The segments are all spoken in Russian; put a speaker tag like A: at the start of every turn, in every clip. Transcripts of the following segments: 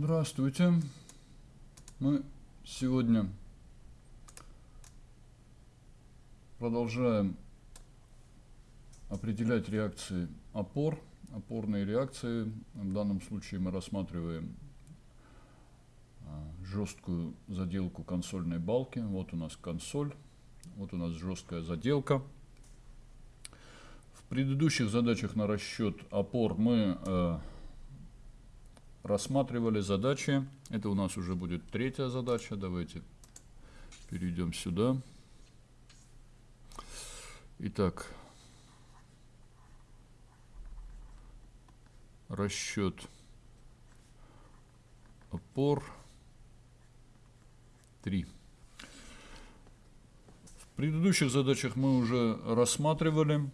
A: Здравствуйте. Мы сегодня продолжаем определять реакции опор, опорные реакции. В данном случае мы рассматриваем а, жесткую заделку консольной балки. Вот у нас консоль, вот у нас жесткая заделка. В предыдущих задачах на расчет опор мы э, рассматривали задачи. Это у нас уже будет третья задача. Давайте перейдем сюда. Итак, расчет опор 3. В предыдущих задачах мы уже рассматривали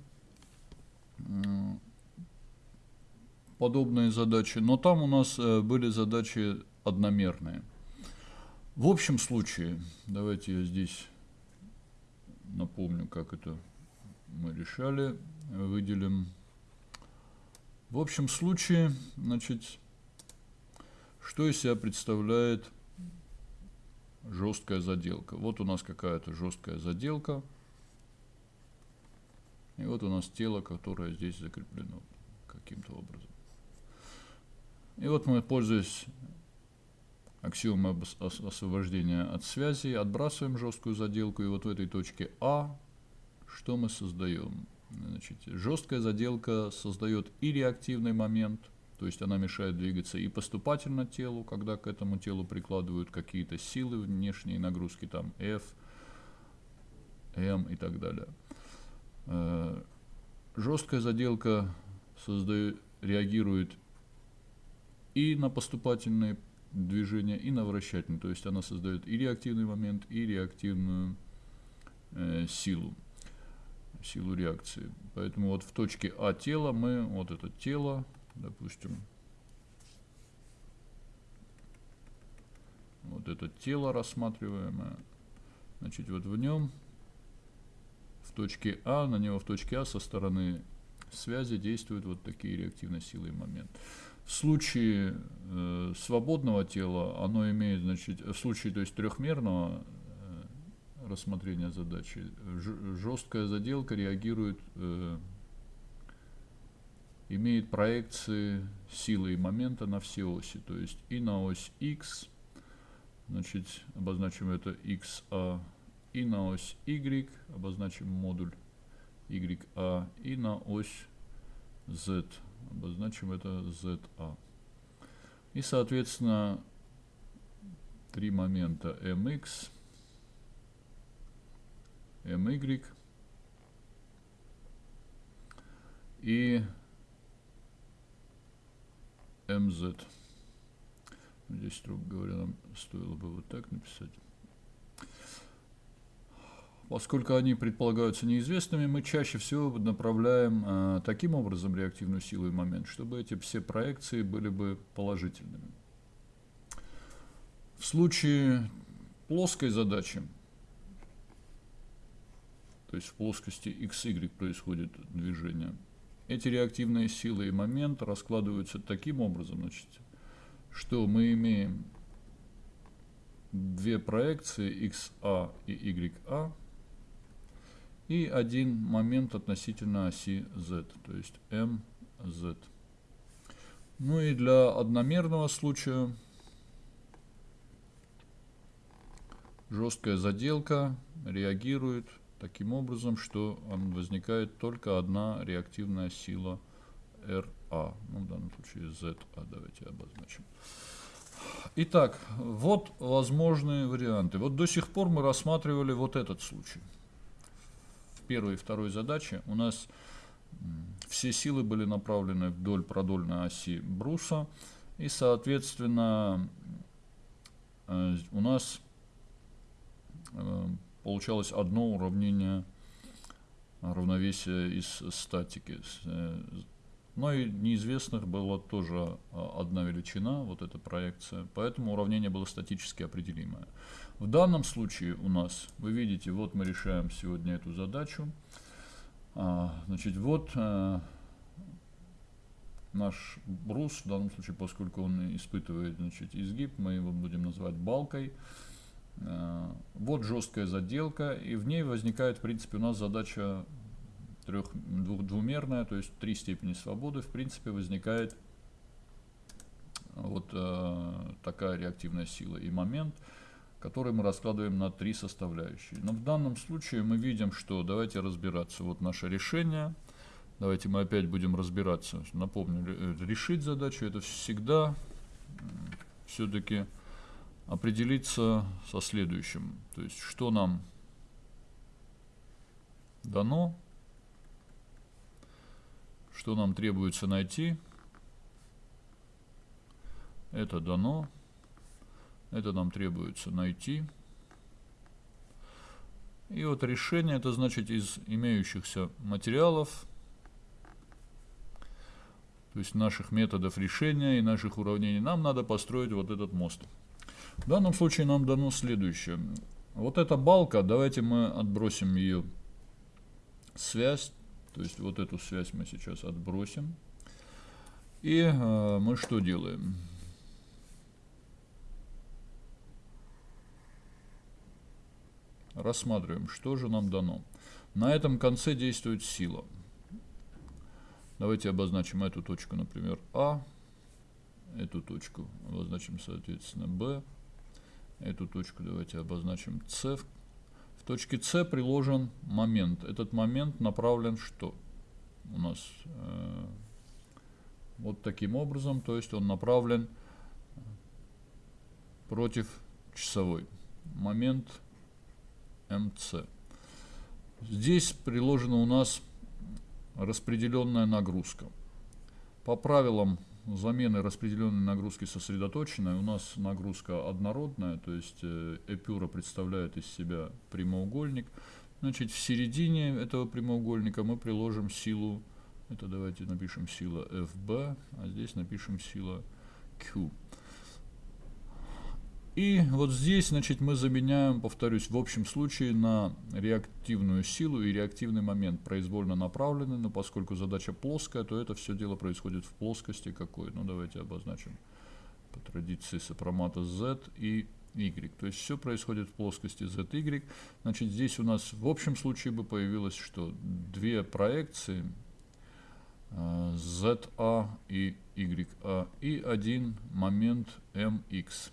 A: подобные задачи, но там у нас э, были задачи одномерные. В общем случае, давайте я здесь напомню, как это мы решали, выделим. В общем случае, значит, что из себя представляет жесткая заделка? Вот у нас какая-то жесткая заделка. И вот у нас тело, которое здесь закреплено каким-то образом. И вот мы, пользуясь аксиомой освобождения от связи, отбрасываем жесткую заделку. И вот в этой точке А что мы создаем? Значит, жесткая заделка создает и реактивный момент, то есть она мешает двигаться и поступательно телу, когда к этому телу прикладывают какие-то силы, внешние нагрузки, там F, M и так далее. Э, жесткая заделка создает, реагирует и на поступательные движения, и на вращательные. То есть она создает и реактивный момент, и реактивную э, силу, силу реакции. Поэтому вот в точке А тела мы, вот это тело, допустим, вот это тело рассматриваемое, значит, вот в нем, в точке А, на него в точке А со стороны связи действуют вот такие реактивные силы и момент. В случае э, свободного тела оно имеет, значит, в случае то есть трехмерного э, рассмотрения задачи, жесткая заделка реагирует, э, имеет проекции силы и момента на все оси, то есть и на ось x, значит, обозначим это xa, и на ось y, обозначим модуль ya, и на ось z, обозначим это ZA. И, соответственно, три момента MX, MY и MZ. Здесь, строго говоря, нам стоило бы вот так написать. Поскольку они предполагаются неизвестными, мы чаще всего направляем э, таким образом реактивную силу и момент, чтобы эти все проекции были бы положительными. В случае плоской задачи, то есть в плоскости XY происходит движение, эти реактивные силы и момент раскладываются таким образом, значит, что мы имеем две проекции XA и YA, и один момент относительно оси z, то есть mz. Ну и для одномерного случая жесткая заделка реагирует таким образом, что возникает только одна реактивная сила RA. Ну, в данном случае ZA давайте обозначим. Итак, вот возможные варианты. Вот до сих пор мы рассматривали вот этот случай первой и второй задаче у нас все силы были направлены вдоль продольной оси бруса. И, соответственно, э, у нас э, получалось одно уравнение равновесия из статики. Э, но и неизвестных была тоже одна величина, вот эта проекция, поэтому уравнение было статически определимое. В данном случае у нас, вы видите, вот мы решаем сегодня эту задачу. А, значит, вот а, наш брус, в данном случае, поскольку он испытывает значит, изгиб, мы его будем называть балкой. Э, вот жесткая заделка, и в ней возникает, в принципе, у нас задача трех, двух, двумерная, то есть три степени свободы, в принципе, возникает вот э, такая реактивная сила и момент, который мы раскладываем на три составляющие. Но в данном случае мы видим, что давайте разбираться. Вот наше решение. Давайте мы опять будем разбираться. Напомню, э, решить задачу это всегда все-таки определиться со следующим. То есть, что нам дано, что нам требуется найти. Это дано. Это нам требуется найти. И вот решение, это значит из имеющихся материалов, то есть наших методов решения и наших уравнений, нам надо построить вот этот мост. В данном случае нам дано следующее. Вот эта балка, давайте мы отбросим ее связь, то есть вот эту связь мы сейчас отбросим. И э, мы что делаем? Рассматриваем, что же нам дано. На этом конце действует сила. Давайте обозначим эту точку, например, А. Эту точку обозначим, соответственно, Б. Эту точку давайте обозначим С. В точке С приложен момент. Этот момент направлен что? У нас э, вот таким образом, то есть он направлен против часовой. Момент МЦ. Здесь приложена у нас распределенная нагрузка. По правилам замены распределенной нагрузки сосредоточенной у нас нагрузка однородная, то есть э, эпюра представляет из себя прямоугольник. Значит, в середине этого прямоугольника мы приложим силу, это давайте напишем сила FB, а здесь напишем сила Q. И вот здесь, значит, мы заменяем, повторюсь, в общем случае на реактивную силу и реактивный момент произвольно направленный, но поскольку задача плоская, то это все дело происходит в плоскости какой. Ну, давайте обозначим по традиции сопромата Z и Y. То есть все происходит в плоскости Z, Y. Значит, здесь у нас в общем случае бы появилось, что две проекции ZA э, и YA и один момент MX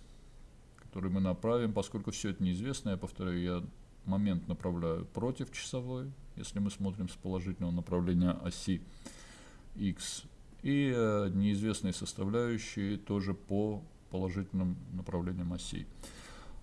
A: который мы направим, поскольку все это неизвестно, я повторяю, я момент направляю против часовой, если мы смотрим с положительного направления оси x, и э, неизвестные составляющие тоже по положительным направлениям осей.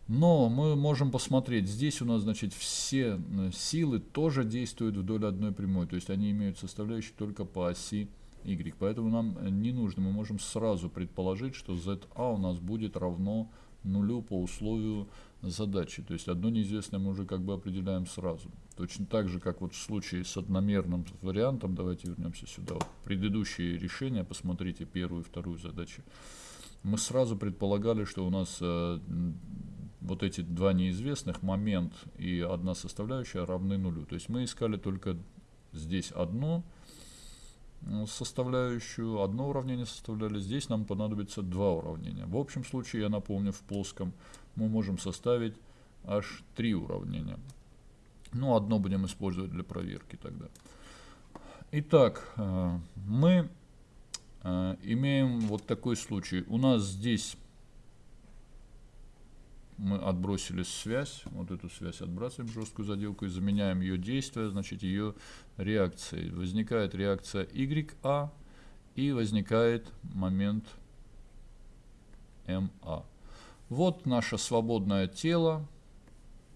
A: Но мы можем посмотреть, здесь у нас, значит, все э, силы тоже действуют вдоль одной прямой, то есть они имеют составляющие только по оси y. Поэтому нам э, не нужно, мы можем сразу предположить, что za у нас будет равно нулю по условию задачи. То есть одно неизвестное мы уже как бы определяем сразу. Точно так же, как вот в случае с одномерным вариантом, давайте вернемся сюда, вот предыдущие решения, посмотрите первую и вторую задачи. Мы сразу предполагали, что у нас э, вот эти два неизвестных, момент и одна составляющая равны нулю. То есть мы искали только здесь одно, составляющую, одно уравнение составляли, здесь нам понадобится два уравнения. В общем случае, я напомню, в плоском мы можем составить аж три уравнения. Ну, одно будем использовать для проверки тогда. Итак, э, мы э, имеем вот такой случай. У нас здесь мы отбросили связь, вот эту связь отбрасываем, жесткую заделку, и заменяем ее действие, значит, ее реакцией. Возникает реакция YA, и возникает момент MA. Вот наше свободное тело,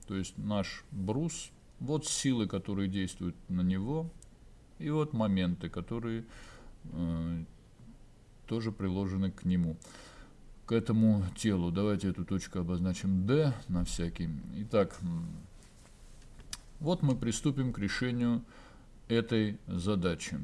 A: то есть наш брус, вот силы, которые действуют на него, и вот моменты, которые э, тоже приложены к нему этому телу. Давайте эту точку обозначим D на всякий. Итак, вот мы приступим к решению этой задачи.